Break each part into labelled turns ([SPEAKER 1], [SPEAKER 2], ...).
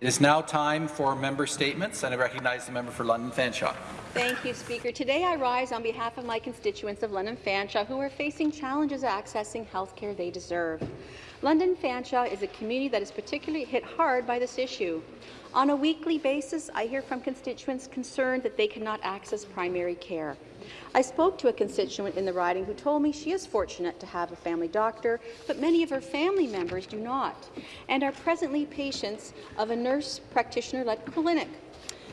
[SPEAKER 1] It is now time for member statements, and I recognize the member for London Fanshawe.
[SPEAKER 2] Thank you, Speaker. Today I rise on behalf of my constituents of London Fanshawe who are facing challenges accessing health care they deserve. London Fanshawe is a community that is particularly hit hard by this issue. On a weekly basis, I hear from constituents concerned that they cannot access primary care. I spoke to a constituent in the riding who told me she is fortunate to have a family doctor, but many of her family members do not, and are presently patients of a nurse practitioner-led clinic.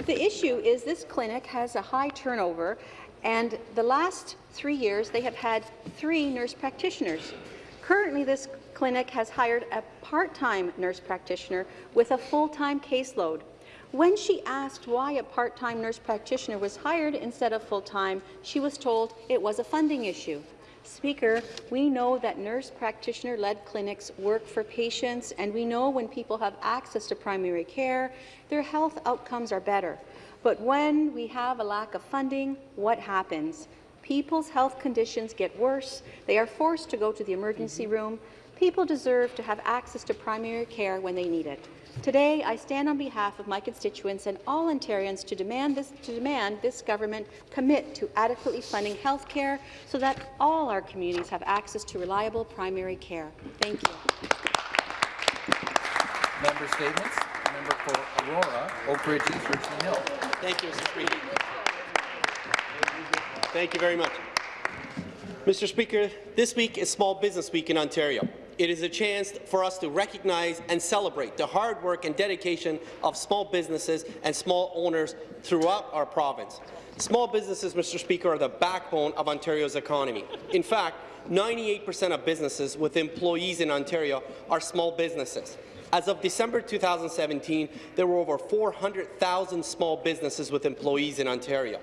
[SPEAKER 2] The issue is this clinic has a high turnover, and the last three years they have had three nurse practitioners. Currently, this clinic has hired a part-time nurse practitioner with a full-time caseload. When she asked why a part-time nurse practitioner was hired instead of full-time, she was told it was a funding issue. Speaker, we know that nurse practitioner-led clinics work for patients, and we know when people have access to primary care, their health outcomes are better. But when we have a lack of funding, what happens? People's health conditions get worse. They are forced to go to the emergency mm-hmm. room. People deserve to have access to primary care when they need it. Today, I stand on behalf of my constituents and all Ontarians to demand this, to demand this government commit to adequately funding health care so that all our communities have access to reliable primary care. Thank you.
[SPEAKER 1] Member statements. Member for Aurora, Oak Ridges, Richmond Hill.
[SPEAKER 3] Thank you, Mr. Speaker. Thank you very much. Mr. Speaker, this week is Small Business Week in Ontario. It is a chance for us to recognize and celebrate the hard work and dedication of small businesses and small owners throughout our province. Small businesses, Mr. Speaker, are the backbone of Ontario's economy. In fact, 98% of businesses with employees in Ontario are small businesses. As of December 2017, there were over 400,000 small businesses with employees in Ontario.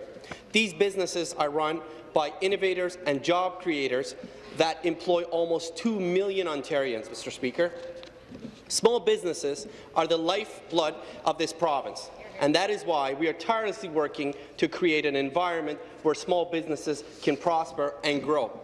[SPEAKER 3] These businesses are run by innovators and job creators that employ almost 2 million Ontarians, Mr. Speaker. Small businesses are the lifeblood of this province, and that is why we are tirelessly working to create an environment where small businesses can prosper and grow.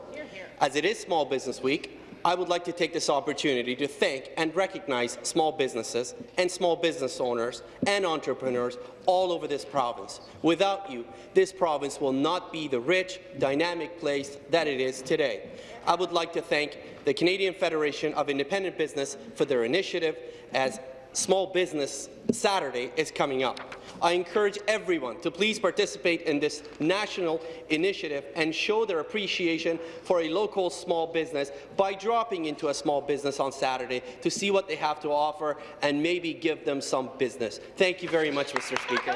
[SPEAKER 3] As it is Small Business Week, I would like to take this opportunity to thank and recognize small businesses and small business owners and entrepreneurs all over this province. Without you, this province will not be the rich, dynamic place that it is today. I would like to thank the Canadian Federation of Independent Business for their initiative as Small Business Saturday is coming up. I encourage everyone to please participate in this national initiative and show their appreciation for a local small business by dropping into a small business on Saturday to see what they have to offer and maybe give them some business. Thank you very much, Mr. Speaker.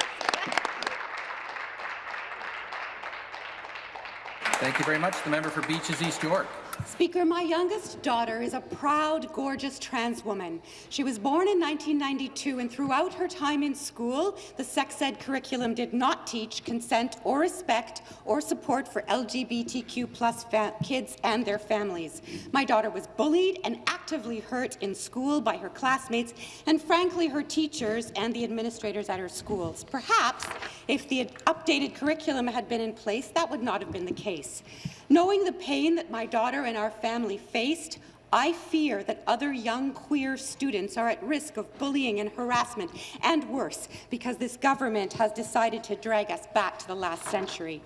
[SPEAKER 1] Thank you very much. The member for Beaches East York.
[SPEAKER 4] Speaker, my youngest daughter is a proud, gorgeous trans woman. She was born in 1992, and throughout her time in school, the sex ed curriculum did not teach consent or respect or support for LGBTQ plus kids and their families. My daughter was bullied and actively hurt in school by her classmates and, frankly, her teachers and the administrators at her schools. Perhaps, if the updated curriculum had been in place, that would not have been the case. Knowing the pain that my daughter and our family faced, I fear that other young queer students are at risk of bullying and harassment, and worse, because this government has decided to drag us back to the last century.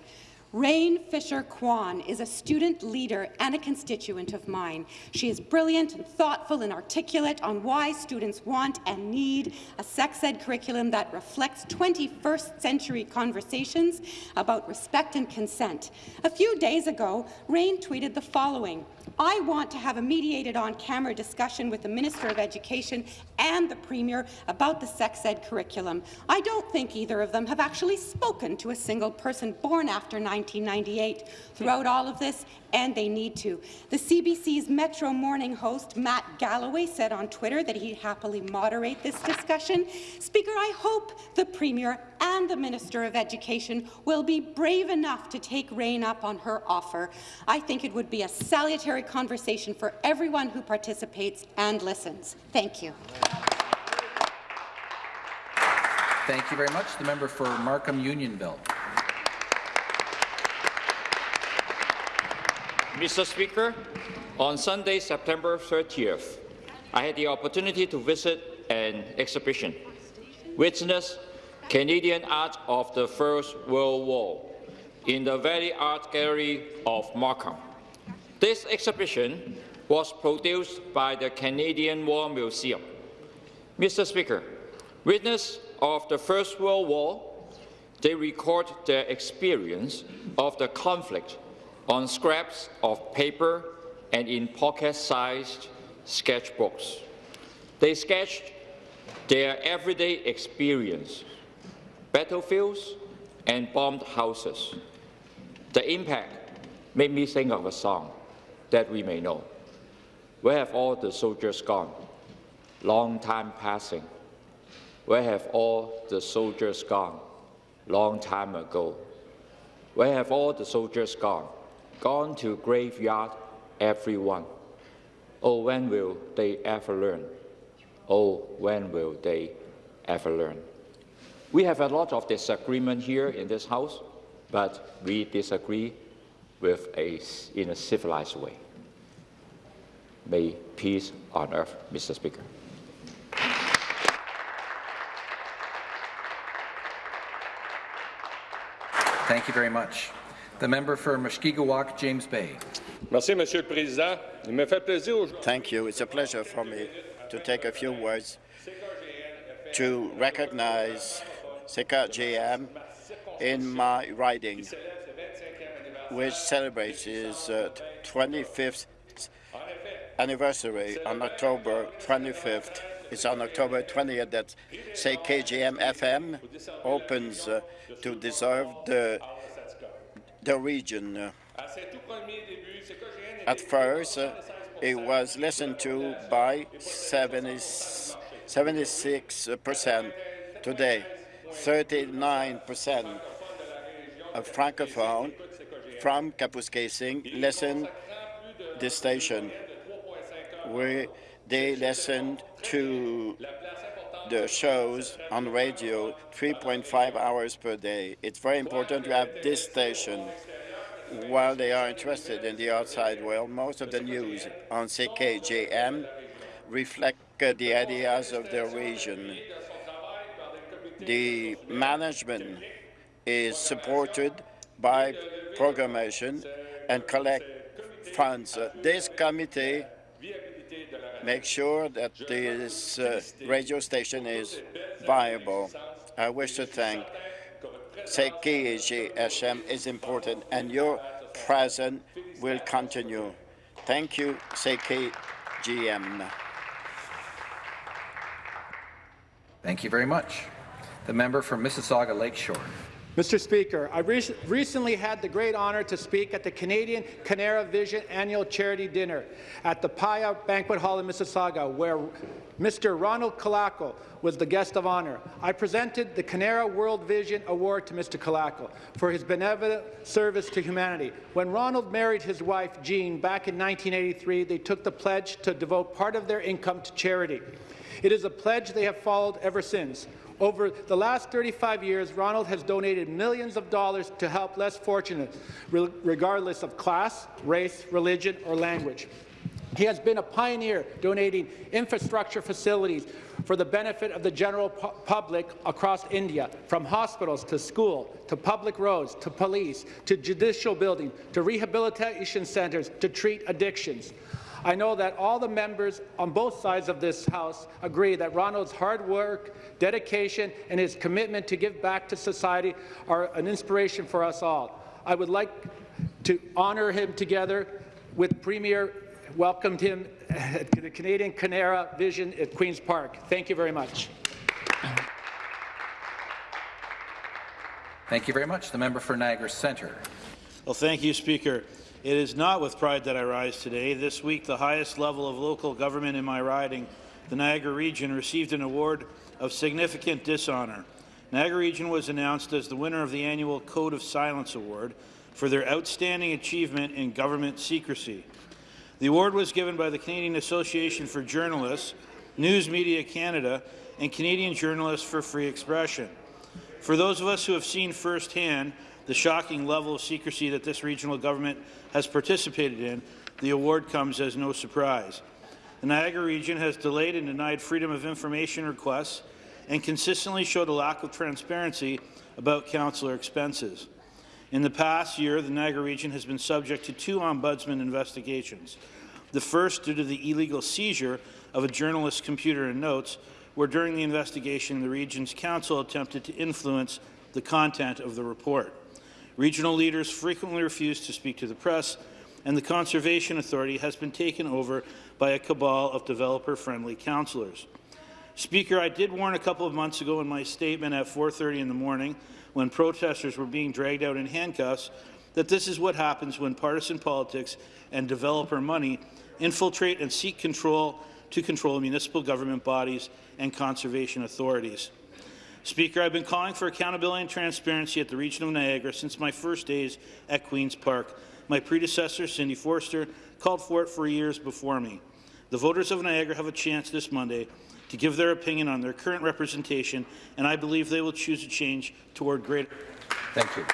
[SPEAKER 4] Rain Fisher Kwan is a student leader and a constituent of mine. She is brilliant and thoughtful and articulate on why students want and need a sex ed curriculum that reflects 21st century conversations about respect and consent. A few days ago, Rain tweeted the following. I want to have a mediated on-camera discussion with the Minister of Education and the Premier about the sex ed curriculum. I don't think either of them have actually spoken to a single person born after 1998 throughout all of this, and they need to. The CBC's Metro Morning host, Matt Galloway, said on Twitter that he'd happily moderate this discussion. Speaker, I hope the Premier and the Minister of Education will be brave enough to take Rayne up on her offer. I think it would be a salutary conversation for everyone who participates and listens. Thank you.
[SPEAKER 1] Thank you very much. The member for Markham Unionville.
[SPEAKER 5] Mr. Speaker, on Sunday, September 30th, I had the opportunity to visit an exhibition Witness Canadian art of the First World War in the Varley Art Gallery of Markham. This exhibition was produced by the Canadian War Museum. Mr. Speaker, witness of the First World War, they record their experience of the conflict on scraps of paper and in pocket-sized sketchbooks. They sketched their everyday experience, battlefields and bombed houses. The impact made me think of a song that we may know. Where have all the soldiers gone? Long time passing. Where have all the soldiers gone? Long time ago. Where have all the soldiers gone? Gone to graveyard, everyone. Oh, when will they ever learn? Oh, when will they ever learn? We have a lot of disagreement here in this House, but we disagree with a, in a civilized way. May peace on earth, Mr. Speaker.
[SPEAKER 1] Thank you very much. The member for Mushkegowuk, James Bay.
[SPEAKER 6] Merci, Monsieur le Président. Il me fait plaisir aujourd'hui
[SPEAKER 7] Thank you. It's a pleasure for me to take a few words to recognize CKGN in my riding, which celebrates its uh, 25th anniversary on October 25th. It's on October 20th that say CKGN FM opens uh, to deserve the, the region. At first, uh, it was listened to by 70, 76%. Today, 39% of Francophone from Kapuskasing listen this station, where they listen to the shows on radio 3.5 hours per day. It's very important to have this station while they are interested in the outside world, most of the news on CKGN reflect the ideas of the region. The management is supported by programmation and collect funds. Uh, this committee makes sure that this uh, radio station is viable. I wish to thank CKGSM is important, and your presence will continue. Thank you, GM.
[SPEAKER 1] Thank you very much. The member for Mississauga Lakeshore.
[SPEAKER 8] Mr. Speaker, I re recently had the great honour to speak at the Canadian Canara Vision Annual Charity Dinner at the Paya Banquet Hall in Mississauga, where Mr. Ronald Colaco was the guest of honour. I presented the Canara World Vision Award to Mr. Colaco for his benevolent service to humanity. When Ronald married his wife, Jean, back in 1983, they took the pledge to devote part of their income to charity. It is a pledge they have followed ever since. Over the last 35 years, Ronald has donated millions of dollars to help less fortunate, re regardless of class, race, religion, or language. He has been a pioneer donating infrastructure facilities for the benefit of the general pu public across India, from hospitals to school, to public roads, to police, to judicial buildings, to rehabilitation centres to treat addictions. I know that all the members on both sides of this House agree that Ronald's hard work, dedication, and his commitment to give back to society are an inspiration for us all. I would like to honour him together with Premier welcomed him to the Canadian Canara Vision at Queen's Park. Thank you very much.
[SPEAKER 1] Thank you very much. The member for Niagara Centre.
[SPEAKER 9] Well, thank you, Speaker. It is not with pride that I rise today. This week, the highest level of local government in my riding, the Niagara region, received an award of significant dishonour. Niagara region was announced as the winner of the annual Code of Silence Award for their outstanding achievement in government secrecy. The award was given by the Canadian Association for Journalists, News Media Canada, and Canadian Journalists for Free Expression. For those of us who have seen firsthand the shocking level of secrecy that this regional government has participated in, the award comes as no surprise. The Niagara region has delayed and denied freedom of information requests and consistently showed a lack of transparency about councillor expenses. In the past year, the Niagara region has been subject to two ombudsman investigations. The first due to the illegal seizure of a journalist's computer and notes, where during the investigation the region's council attempted to influence the content of the report. Regional leaders frequently refuse to speak to the press, and the Conservation Authority has been taken over by a cabal of developer-friendly councillors. Speaker, I did warn a couple of months ago in my statement at 4.30 in the morning when protesters were being dragged out in handcuffs that this is what happens when partisan politics and developer money infiltrate and seek control to control municipal government bodies and conservation authorities. Speaker, I've been calling for accountability and transparency at the region of Niagara since my first days at Queen's Park. My predecessor, Cindy Forster, called for it for years before me. The voters of Niagara have a chance this Monday to give their opinion on their current representation, and I believe they will choose a change toward greater.
[SPEAKER 1] Thank you.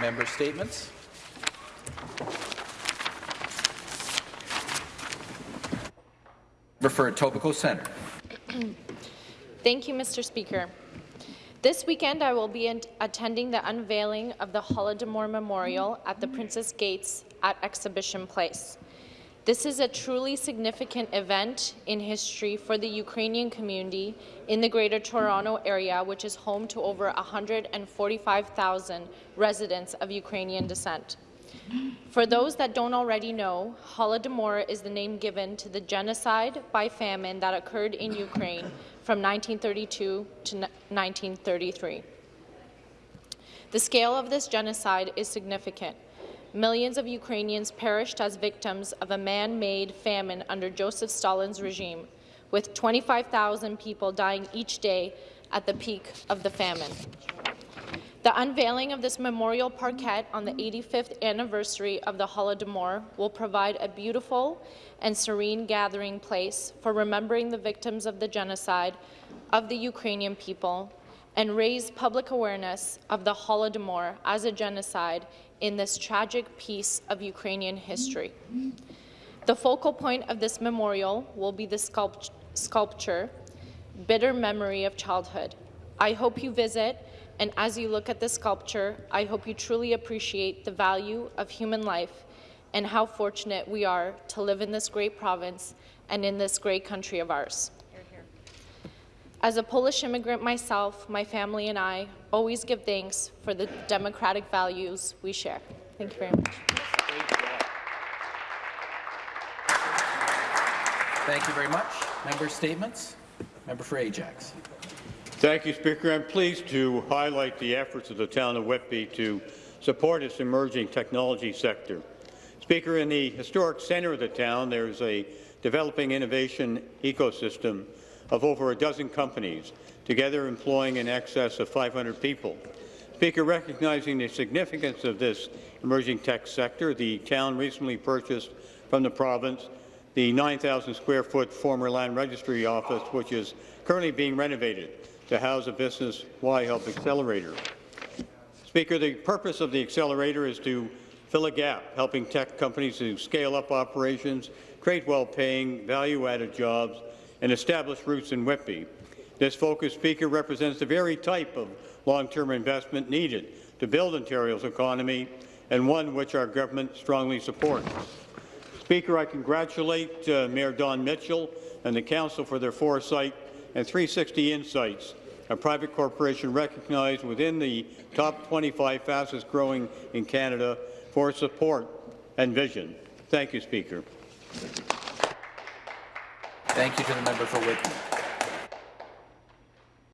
[SPEAKER 1] Member statements. Refer Etobicoke Centre.
[SPEAKER 10] Thank you, Mr. Speaker. This weekend, I will be attending the unveiling of the Holodomor Memorial at the Princess Gates at Exhibition Place. This is a truly significant event in history for the Ukrainian community in the Greater Toronto Area, which is home to over 145,000 residents of Ukrainian descent. For those that don't already know, Holodomor is the name given to the genocide by famine that occurred in Ukraine from 1932 to 1933. The scale of this genocide is significant. Millions of Ukrainians perished as victims of a man-made famine under Joseph Stalin's regime, with 25,000 people dying each day at the peak of the famine. The unveiling of this memorial parquet on the 85th anniversary of the Holodomor will provide a beautiful and serene gathering place for remembering the victims of the genocide of the Ukrainian people and raise public awareness of the Holodomor as a genocide in this tragic piece of Ukrainian history. The focal point of this memorial will be the sculpt sculpture, Bitter Memory of Childhood. I hope you visit, and as you look at the sculpture, I hope you truly appreciate the value of human life and how fortunate we are to live in this great province and in this great country of ours. As a Polish immigrant myself, my family and I always give thanks for the democratic values we share. Thank you very much.
[SPEAKER 1] Thank you very much. Member statements. Member for Ajax.
[SPEAKER 11] Thank you, Speaker. I'm pleased to highlight the efforts of the town of Whitby to support its emerging technology sector. Speaker, in the historic centre of the town, there's a developing innovation ecosystem of over a dozen companies, together employing in excess of 500 people. Speaker, recognizing the significance of this emerging tech sector, the town recently purchased from the province the 9,000 square foot former land registry office, which is currently being renovated to house a business Y-Help accelerator. Speaker, the purpose of the accelerator is to fill a gap, helping tech companies to scale up operations, create well-paying, value-added jobs, and establish roots in Whitby. This focus, Speaker, represents the very type of long-term investment needed to build Ontario's economy and one which our government strongly supports. Speaker, I congratulate uh, Mayor Don Mitchell and the Council for their foresight and 360 Insights, a private corporation recognized within the top 25 fastest growing in Canada for support and vision. Thank you, Speaker.
[SPEAKER 1] Thank you to the member for Whitby.